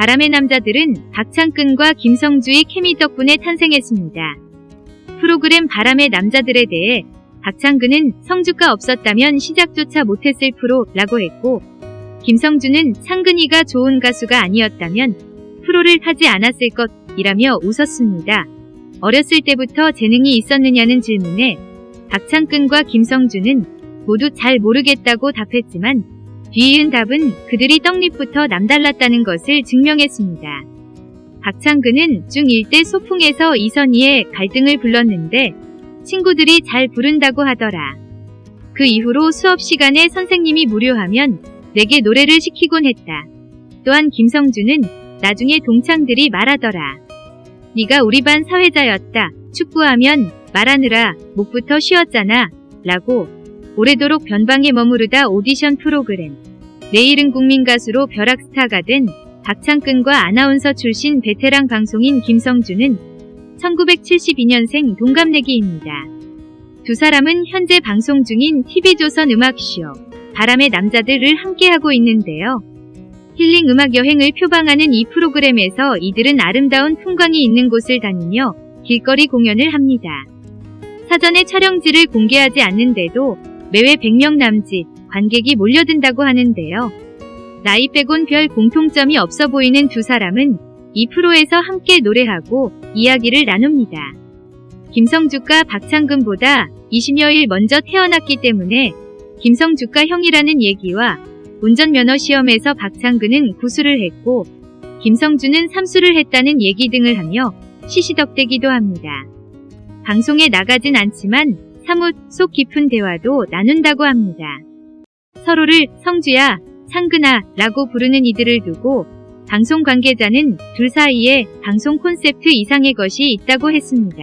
바람의 남자들은 박창근과 김성주의 케미 덕분에 탄생했습니다. 프로그램 바람의 남자들에 대해 박창근은 성주가 없었다면 시작조차 못했을 프로라고 했고 김성주는 창근이가 좋은 가수가 아니었다면 프로를 하지 않았을 것이라며 웃었습니다. 어렸을 때부터 재능이 있었느냐는 질문에 박창근과 김성주는 모두 잘 모르겠다고 답했지만 뒤이은 답은 그들이 떡잎부터 남달랐다는 것을 증명했습니다. 박창근은 중1 때 소풍에서 이선희의 갈등을 불렀는데 친구들이 잘 부른다고 하더라. 그 이후로 수업 시간에 선생님이 무료하면 내게 노래를 시키곤 했다. 또한 김성주는 나중에 동창들이 말하더라. 네가 우리 반 사회자였다. 축구하면 말하느라 목부터 쉬었잖아. 라고 오래도록 변방에 머무르다 오디션 프로그램 내일은 국민 가수로 벼락스타가 된 박창근과 아나운서 출신 베테랑 방송인 김성주는 1972년생 동갑내기입니다. 두 사람은 현재 방송 중인 TV조선 음악쇼 바람의 남자들을 함께하고 있는데요. 힐링 음악 여행을 표방하는 이 프로그램에서 이들은 아름다운 풍광이 있는 곳을 다니며 길거리 공연을 합니다. 사전에 촬영지를 공개하지 않는데도 매회 100명 남짓 관객이 몰려든다고 하는데요. 나이 빼곤 별 공통점이 없어 보이는 두 사람은 이 프로에서 함께 노래하고 이야기를 나눕니다. 김성주가 박창근보다 20여일 먼저 태어났기 때문에 김성주가 형이라는 얘기와 운전면허 시험에서 박창근은 구수를 했고 김성주는 삼수를 했다는 얘기 등을 하며 시시덕대기도 합니다. 방송에 나가진 않지만 사뭇 속 깊은 대화도 나눈다고 합니다. 서로를 성주야, 창근아 라고 부르는 이들을 두고 방송 관계자는 둘 사이에 방송 콘셉트 이상의 것이 있다고 했습니다.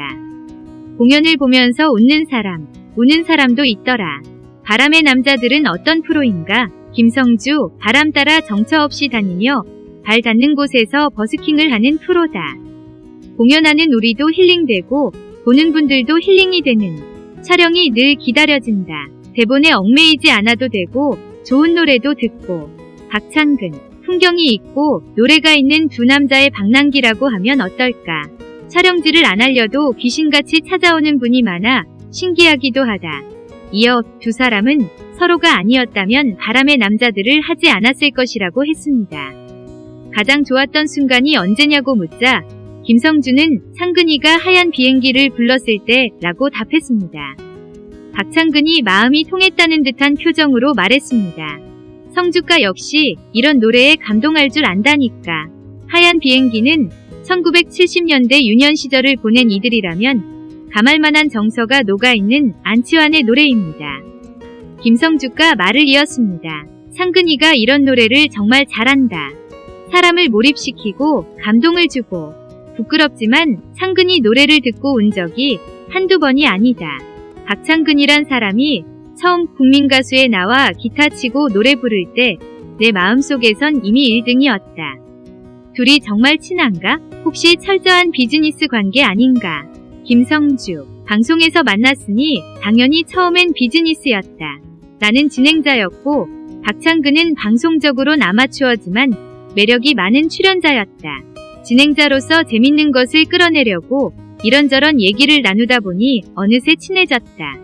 공연을 보면서 웃는 사람, 우는 사람도 있더라. 바람의 남자들은 어떤 프로인가? 김성주, 바람 따라 정처 없이 다니며 발 닿는 곳에서 버스킹을 하는 프로다. 공연하는 우리도 힐링되고 보는 분들도 힐링이 되는 촬영이 늘 기다려진다. 대본에 얽매이지 않아도 되고 좋은 노래도 듣고 박창근, 풍경이 있고 노래가 있는 두 남자의 방랑기라고 하면 어떨까. 촬영지를 안 알려도 귀신같이 찾아오는 분이 많아 신기하기도 하다. 이어 두 사람은 서로가 아니었다면 바람의 남자들을 하지 않았을 것이라고 했습니다. 가장 좋았던 순간이 언제냐고 묻자 김성주는 창근이가 하얀 비행기를 불렀을 때 라고 답했습니다. 박창근이 마음이 통했다는 듯한 표정으로 말했습니다. 성주가 역시 이런 노래에 감동할 줄 안다니까. 하얀 비행기는 1970년대 유년 시절을 보낸 이들이라면 가말만한 정서가 녹아있는 안치환의 노래입니다. 김성주가 말을 이었습니다. 창근이가 이런 노래를 정말 잘한다. 사람을 몰입시키고 감동을 주고 부끄럽지만 창근이 노래를 듣고 온 적이 한두 번이 아니다. 박창근이란 사람이 처음 국민가수에 나와 기타 치고 노래 부를 때 내 마음속에선 이미 1등이었다. 둘이 정말 친한가? 혹시 철저한 비즈니스 관계 아닌가? 김성주 방송에서 만났으니 당연히 처음엔 비즈니스였다. 나는 진행자였고 박창근은 방송적으로는 아마추어지만 매력이 많은 출연자였다. 진행자로서 재밌는 것을 끌어내려고 이런저런 얘기를 나누다 보니 어느새 친해졌다.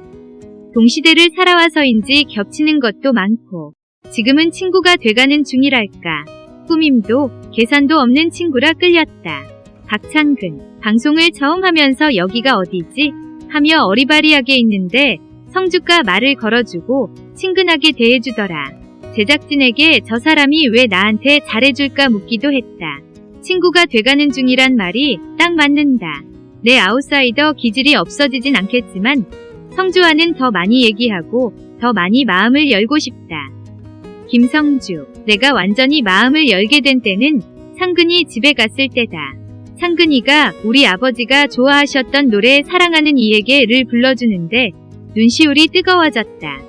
동시대를 살아와서인지 겹치는 것도 많고 지금은 친구가 돼가는 중이랄까. 꾸밈도 계산도 없는 친구라 끌렸다. 박창근 방송을 처음 하면서 여기가 어디지? 하며 어리바리하게 있는데 성주가 말을 걸어주고 친근하게 대해주더라. 제작진에게 저 사람이 왜 나한테 잘해줄까 묻기도 했다. 친구가 돼가는 중이란 말이 딱 맞는다. 내 아웃사이더 기질이 없어지진 않겠지만 성주와는 더 많이 얘기하고 더 많이 마음을 열고 싶다. 김성주, 내가 완전히 마음을 열게 된 때는 상근이 집에 갔을 때다. 상근이가 우리 아버지가 좋아하셨던 노래 사랑하는 이에게를 불러주는데 눈시울이 뜨거워졌다.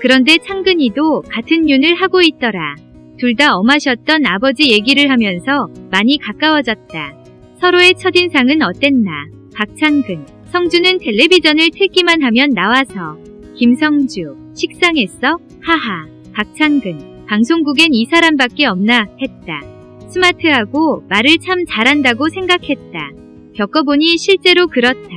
그런데 창근이도 같은 윤을 하고 있더라. 둘 다 엄하셨던 아버지 얘기를 하면서 많이 가까워졌다. 서로의 첫인상은 어땠나? 박창근, 성주는 텔레비전을 틀기만 하면 나와서 김성주, 식상했어? 하하. 박창근, 방송국엔 이 사람밖에 없나? 했다. 스마트하고 말을 참 잘한다고 생각했다. 겪어보니 실제로 그렇다.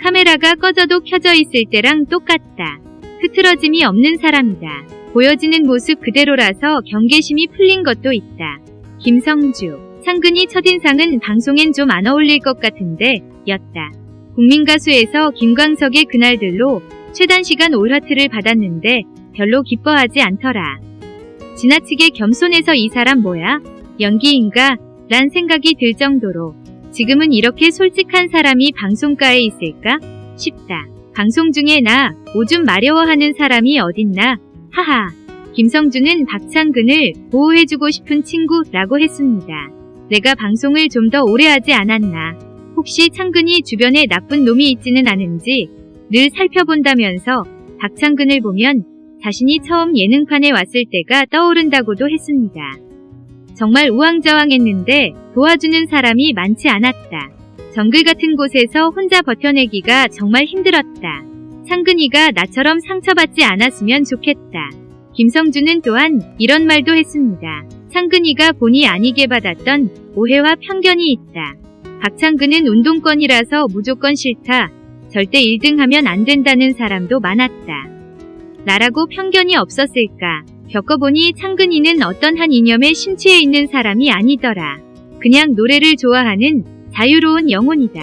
카메라가 꺼져도 켜져 있을 때랑 똑같다. 흐트러짐이 없는 사람이다. 보여지는 모습 그대로라서 경계심이 풀린 것도 있다. 김성주. 상근이 첫인상은 방송엔 좀 안 어울릴 것 같은데 였다. 국민가수에서 김광석의 그날들로 최단시간 올하트를 받았는데 별로 기뻐하지 않더라. 지나치게 겸손해서 이 사람 뭐야? 연기인가? 란 생각이 들 정도로 지금은 이렇게 솔직한 사람이 방송가에 있을까? 싶다. 방송 중에 나 오줌 마려워하는 사람이 어딨나? 하하. 김성준은 박창근을 보호해주고 싶은 친구라고 했습니다. 내가 방송을 좀 더 오래 하지 않았나. 혹시 창근이 주변에 나쁜 놈이 있지는 않은지 늘 살펴본다면서 박창근을 보면 자신이 처음 예능판에 왔을 때가 떠오른다고도 했습니다. 정말 우왕좌왕했는데 도와주는 사람이 많지 않았다. 정글 같은 곳에서 혼자 버텨내기가 정말 힘들었다. 창근이가 나처럼 상처받지 않았으면 좋겠다. 김성준은 또한 이런 말도 했습니다. 창근이가 본의 아니게 받았던 오해와 편견이 있다. 박창근은 운동권이라서 무조건 싫다. 절대 1등 하면 안 된다는 사람도 많았다. 나라고 편견이 없었을까? 겪어보니 창근이는 어떤 한 이념에 심취해 있는 사람이 아니더라. 그냥 노래를 좋아하는 자유로운 영혼이다.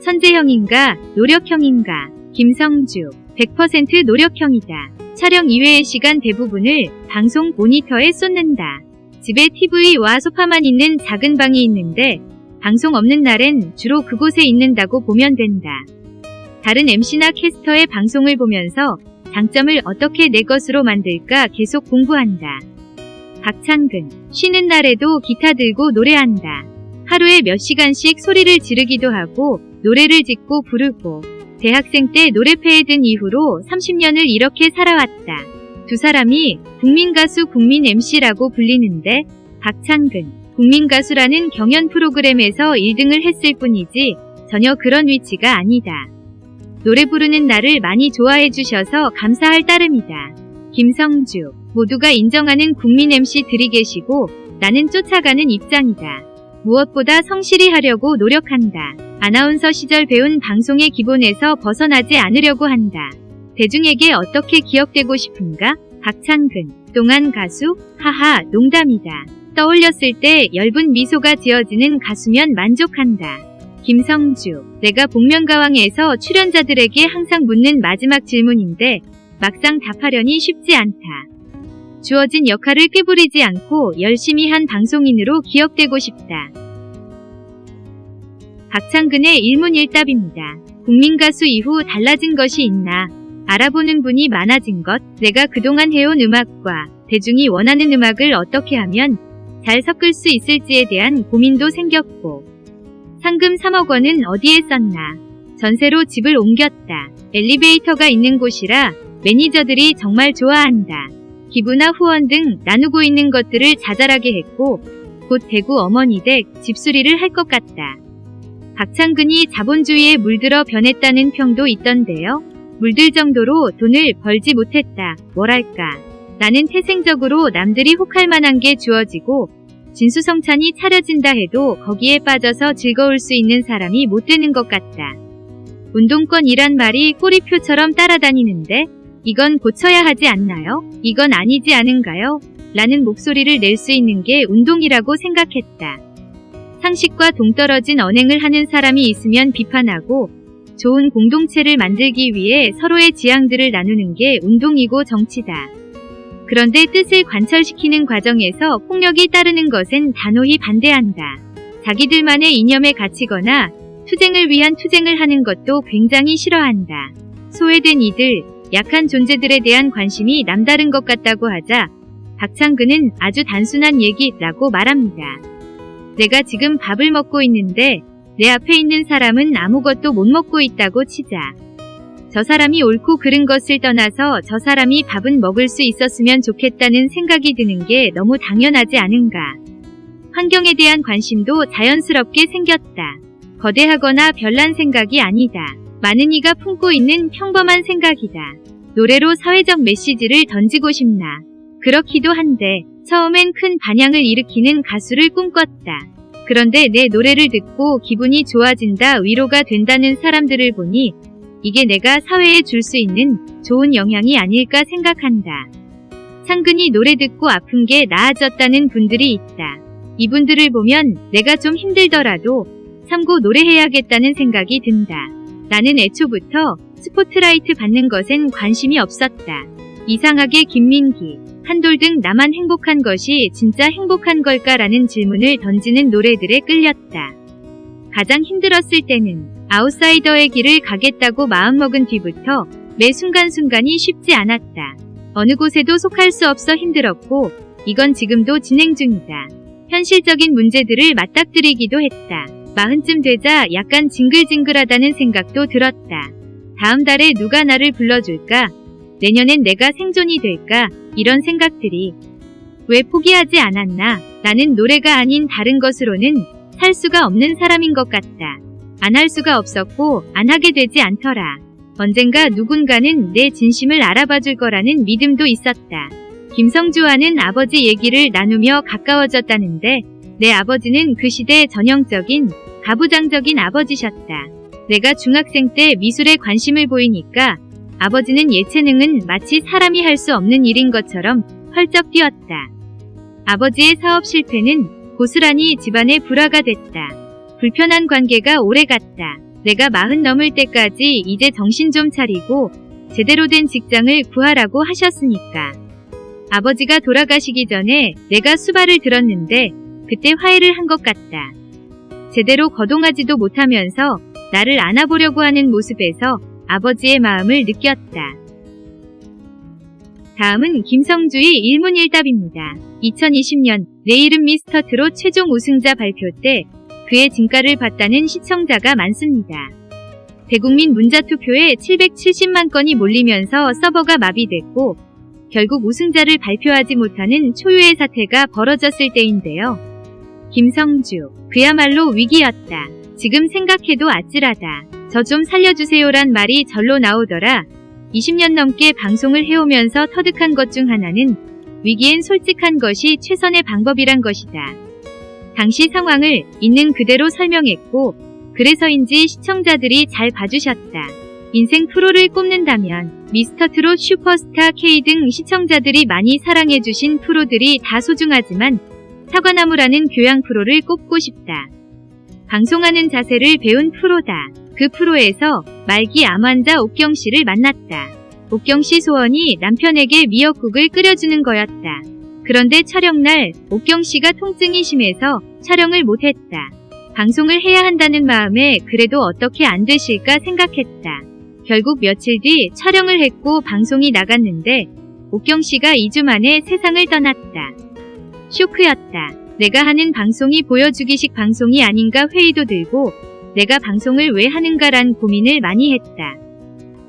천재형인가 노력형인가 김성주 100% 노력형이다. 촬영 이외의 시간 대부분을 방송 모니터에 쏟는다. 집에 TV와 소파만 있는 작은 방이 있는데 방송 없는 날엔 주로 그곳에 있는다고 보면 된다. 다른 MC나 캐스터의 방송을 보면서 장점을 어떻게 내 것으로 만들까 계속 공부한다. 박창근, 쉬는 날에도 기타 들고 노래한다. 하루에 몇 시간씩 소리를 지르기도 하고 노래를 짓고 부르고 대학생 때 노래패에 든 이후로 30년을 이렇게 살아왔다. 두 사람이 국민가수 국민 MC라고 불리는데 박창근, 국민가수라는 경연 프로그램에서 1등을 했을 뿐이지 전혀 그런 위치가 아니다. 노래 부르는 나를 많이 좋아해 주셔서 감사할 따름이다. 김성주 모두가 인정하는 국민 MC들이 계시고 나는 쫓아가는 입장이다. 무엇보다 성실히 하려고 노력한다. 아나운서 시절 배운 방송의 기본에서 벗어나지 않으려고 한다. 대중에게 어떻게 기억되고 싶은가? 박창근, 동안 가수? 하하, 농담이다. 떠올렸을 때 엷은 미소가 지어지는 가수면 만족한다. 김성주, 내가 복면가왕에서 출연자들에게 항상 묻는 마지막 질문인데 막상 답하려니 쉽지 않다. 주어진 역할을 꾀부리지 않고 열심히 한 방송인으로 기억되고 싶다. 박창근의 일문일답입니다. 국민가수 이후 달라진 것이 있나? 알아보는 분이 많아진 것, 내가 그동안 해온 음악과 대중이 원하는 음악을 어떻게 하면 잘 섞을 수 있을지에 대한 고민도 생겼고, 상금 3억 원은 어디에 썼나. 전세로 집을 옮겼다. 엘리베이터가 있는 곳이라 매니저들이 정말 좋아한다. 기부나 후원 등 나누고 있는 것들을 자잘하게 했고 곧 대구 어머니 댁 집수리를 할 것 같다. 박창근이 자본주의에 물들어 변했다는 평도 있던데요. 물들 정도로 돈을 벌지 못했다. 뭐랄까. 나는 태생적으로 남들이 혹할 만한 게 주어지고 진수성찬이 차려진다 해도 거기에 빠져서 즐거울 수 있는 사람이 못 되는 것 같다. 운동권이란 말이 꼬리표처럼 따라다니는데 이건 고쳐야 하지 않나요? 이건 아니지 않은가요? 라는 목소리를 낼 수 있는 게 운동이라고 생각했다. 상식과 동떨어진 언행을 하는 사람이 있으면 비판하고 좋은 공동체를 만들기 위해 서로의 지향들을 나누는 게 운동이고 정치다. 그런데 뜻을 관철시키는 과정에서 폭력이 따르는 것은 단호히 반대한다. 자기들만의 이념에 갇히거나 투쟁을 위한 투쟁을 하는 것도 굉장히 싫어한다. 소외된 이들, 약한 존재들에 대한 관심이 남다른 것 같다고 하자 박창근은 아주 단순한 얘기라고 말합니다. 내가 지금 밥을 먹고 있는데 내 앞에 있는 사람은 아무것도 못 먹고 있다고 치자. 저 사람이 옳고 그른 것을 떠나서 저 사람이 밥은 먹을 수 있었으면 좋겠다는 생각이 드는 게 너무 당연하지 않은가. 환경에 대한 관심도 자연스럽게 생겼다. 거대하거나 별난 생각이 아니다. 많은 이가 품고 있는 평범한 생각이다. 노래로 사회적 메시지를 던지고 싶나. 그렇기도 한데 처음엔 큰 반향을 일으키는 가수를 꿈꿨다. 그런데 내 노래를 듣고 기분이 좋아진다 위로가 된다는 사람들을 보니 이게 내가 사회에 줄 수 있는 좋은 영향이 아닐까 생각한다. 상근이 노래 듣고 아픈 게 나아졌다는 분들이 있다. 이분들을 보면 내가 좀 힘들더라도 참고 노래해야겠다는 생각이 든다. 나는 애초부터 스포트라이트 받는 것엔 관심이 없었다. 이상하게 김민기, 한돌 등 나만 행복한 것이 진짜 행복한 걸까라는 질문을 던지는 노래들에 끌렸다. 가장 힘들었을 때는 아웃사이더의 길을 가겠다고 마음먹은 뒤부터 매 순간순간이 쉽지 않았다. 어느 곳에도 속할 수 없어 힘들었고 이건 지금도 진행 중이다. 현실적인 문제들을 맞닥뜨리기도 했다. 마흔쯤 되자 약간 징글징글하다는 생각도 들었다. 다음 달에 누가 나를 불러줄까? 내년엔 내가 생존이 될까? 이런 생각들이 왜 포기하지 않았나? 나는 노래가 아닌 다른 것으로는 살 수가 없는 사람인 것 같다. 안 할 수가 없었고 안 하게 되지 않더라. 언젠가 누군가는 내 진심을 알아봐 줄 거라는 믿음도 있었다. 김성주와는 아버지 얘기를 나누며 가까워졌다는데 내 아버지는 그 시대 전형적인 가부장적인 아버지셨다. 내가 중학생 때 미술에 관심을 보이니까 아버지는 예체능은 마치 사람이 할 수 없는 일인 것처럼 펄쩍 뛰었다. 아버지의 사업 실패는 고스란히 집안의 불화가 됐다. 불편한 관계가 오래갔다. 내가 마흔 넘을 때까지 이제 정신 좀 차리고 제대로 된 직장을 구하라고 하셨으니까. 아버지가 돌아가시기 전에 내가 수발을 들었는데 그때 화해를 한 것 같다. 제대로 거동하지도 못하면서 나를 안아보려고 하는 모습에서 아버지의 마음을 느꼈다. 다음은 김성주의 일문일답입니다. 2020년 내 이름 미스터 트롯 최종 우승자 발표 때 그의 진가를 봤다는 시청자가 많습니다. 대국민 문자 투표에 770만 건이 몰리면서 서버가 마비됐고 결국 우승자를 발표하지 못하는 초유의 사태가 벌어졌을 때인데요. 김성주, 그야말로 위기였다. 지금 생각해도 아찔하다. 저 좀 살려주세요란 말이 절로 나오더라. 20년 넘게 방송을 해오면서 터득한 것 중 하나는 위기엔 솔직한 것이 최선의 방법이란 것이다. 당시 상황을 있는 그대로 설명했고 그래서인지 시청자들이 잘 봐주셨다. 인생 프로를 꼽는다면 미스터 트롯 슈퍼스타 K 등 시청자들이 많이 사랑해주신 프로들이 다 소중하지만 사과나무라는 교양 프로를 꼽고 싶다. 방송하는 자세를 배운 프로다. 그 프로에서 말기 암 환자 옥경 씨를 만났다. 옥경 씨 소원이 남편에게 미역국을 끓여주는 거였다. 그런데 촬영날 옥경 씨가 통증이 심해서 촬영을 못했다. 방송을 해야 한다는 마음에 그래도 어떻게 안 되실까 생각했다. 결국 며칠 뒤 촬영을 했고 방송이 나갔는데 옥경 씨가 2주 만에 세상을 떠났다. 쇼크였다. 내가 하는 방송이 보여주기식 방송이 아닌가 회의도 들고 내가 방송을 왜 하는가란 고민을 많이 했다.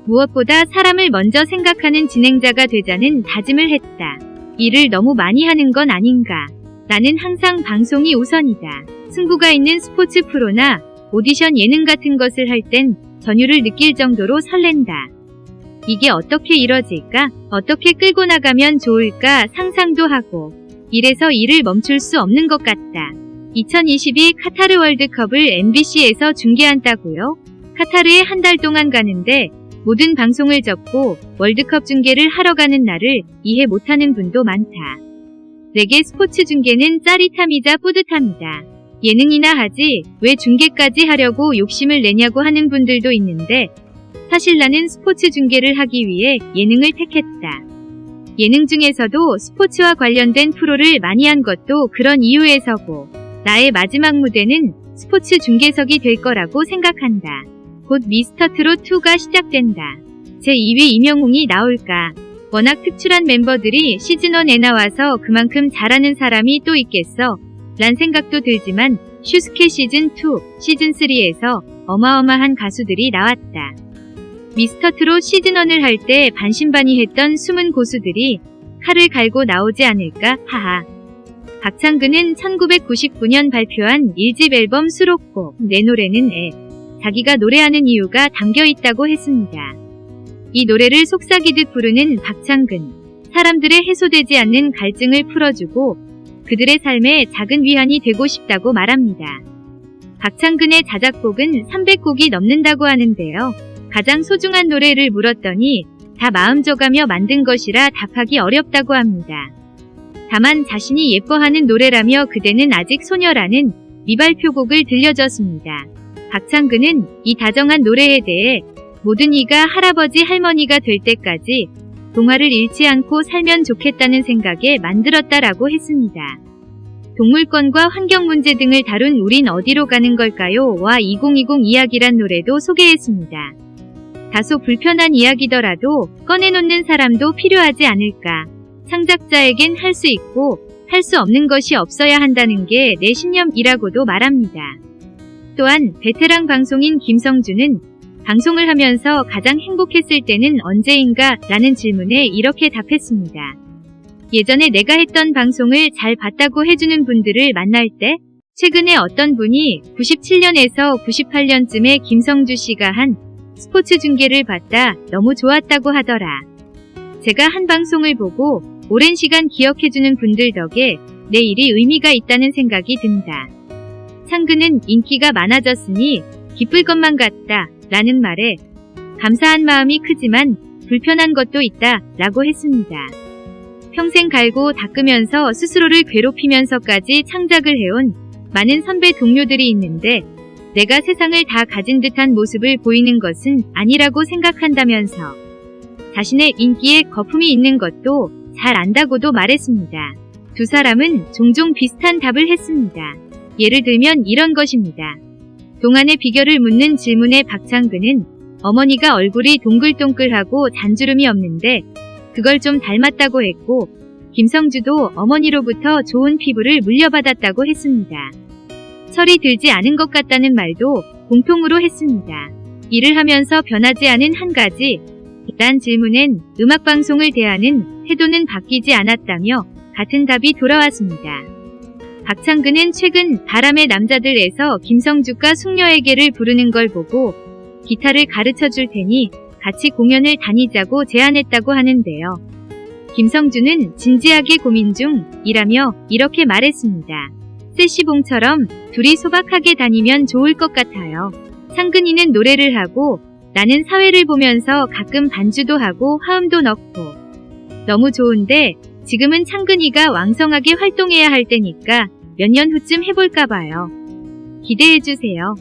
무엇보다 사람을 먼저 생각하는 진행자가 되자는 다짐을 했다. 일을 너무 많이 하는 건 아닌가. 나는 항상 방송이 우선이다. 승부가 있는 스포츠 프로나 오디션 예능 같은 것을 할 땐 전율을 느낄 정도로 설렌다. 이게 어떻게 이뤄질까? 어떻게 끌고 나가면 좋을까 상상도 하고 이래서 일을 멈출 수 없는 것 같다. 2022 카타르 월드컵을 MBC에서 중계한다고요? 카타르에 한 달 동안 가는데 모든 방송을 접고 월드컵 중계를 하러 가는 나를 이해 못하는 분도 많다. 내게 스포츠 중계는 짜릿함이자 뿌듯함이다. 예능이나 하지 왜 중계까지 하려고 욕심을 내냐고 하는 분들도 있는데 사실 나는 스포츠 중계를 하기 위해 예능을 택했다. 예능 중에서도 스포츠와 관련된 프로를 많이 한 것도 그런 이유에서고 나의 마지막 무대는 스포츠 중계석이 될 거라고 생각한다. 곧 미스터 트롯 2가 시작된다. 제2위 이명웅이 나올까? 워낙 특출한 멤버들이 시즌1에 나와서 그만큼 잘하는 사람이 또 있겠어? 란 생각도 들지만 슈스케 시즌2, 시즌3에서 어마어마한 가수들이 나왔다. 미스터 트롯 시즌1을 할 때 반신반의했던 숨은 고수들이 칼을 갈고 나오지 않을까 하하. 박창근은 1999년 발표한 1집 앨범 수록곡 내 노래는 애 자기가 노래하는 이유가 담겨 있다고 했습니다. 이 노래를 속삭이듯 부르는 박창근 사람들의 해소되지 않는 갈증을 풀어주고 그들의 삶에 작은 위안이 되고 싶다고 말합니다. 박창근의 자작곡은 300곡이 넘는다고 하는데요. 가장 소중한 노래를 물었더니 다 마음 줘가며 만든 것이라 답하기 어렵다고 합니다. 다만 자신이 예뻐하는 노래라며 그대는 아직 소녀라는 미발표곡을 들려줬습니다. 박창근은 이 다정한 노래에 대해 모든 이가 할아버지 할머니가 될 때까지 동화를 잃지 않고 살면 좋겠다는 생각에 만들었다라고 했습니다. 동물권과 환경 문제 등을 다룬 우린 어디로 가는 걸까요? 와 2020 이야기란 노래도 소개했습니다. 다소 불편한 이야기더라도 꺼내놓는 사람도 필요하지 않을까. 창작자에겐 할 수 있고 할 수 없는 것이 없어야 한다는 게 내 신념이라고도 말합니다. 또한 베테랑 방송인 김성주는 방송을 하면서 가장 행복했을 때는 언제인가 라는 질문에 이렇게 답했습니다. 예전에 내가 했던 방송을 잘 봤다고 해주는 분들을 만날 때 최근에 어떤 분이 97년에서 98년쯤에 김성주 씨가 한 스포츠 중계를 봤다 너무 좋았다고 하더라. 제가 한 방송을 보고 오랜 시간 기억해주는 분들 덕에 내 일이 의미가 있다는 생각이 든다. 창근은 인기가 많아졌으니 기쁠 것만 같다 라는 말에 감사한 마음이 크지만 불편한 것도 있다 라고 했습니다. 평생 갈고 닦으면서 스스로를 괴롭히면서까지 창작을 해온 많은 선배 동료들이 있는데 내가 세상을 다 가진 듯한 모습을 보이는 것은 아니라고 생각한다면서 자신의 인기에 거품이 있는 것도 잘 안다고도 말했습니다. 두 사람은 종종 비슷한 답을 했습니다. 예를 들면 이런 것입니다. 동안의 비결을 묻는 질문에 박창근은 어머니가 얼굴이 동글동글하고 잔주름이 없는데 그걸 좀 닮았다고 했고 김성주도 어머니로부터 좋은 피부를 물려받았다고 했습니다. 철이 들지 않은 것 같다는 말도 공통으로 했습니다. 일을 하면서 변하지 않은 한 가지 란 질문엔 음악방송을 대하는 태도는 바뀌지 않았다며 같은 답이 돌아왔습니다. 박창근은 최근 바람의 남자들에서 김성주가 숙녀에게를 부르는 걸 보고 기타를 가르쳐 줄 테니 같이 공연을 다니자고 제안했다고 하는데요. 김성주는 진지하게 고민 중이라며 이렇게 말했습니다. 세시봉처럼 둘이 소박하게 다니면 좋을 것 같아요. 상근이는 노래를 하고 나는 사회를 보면서 가끔 반주도 하고 화음도 넣고 너무 좋은데 지금은 창근이가 왕성하게 활동해야 할 때니까 몇 년 후쯤 해볼까 봐요. 기대해주세요.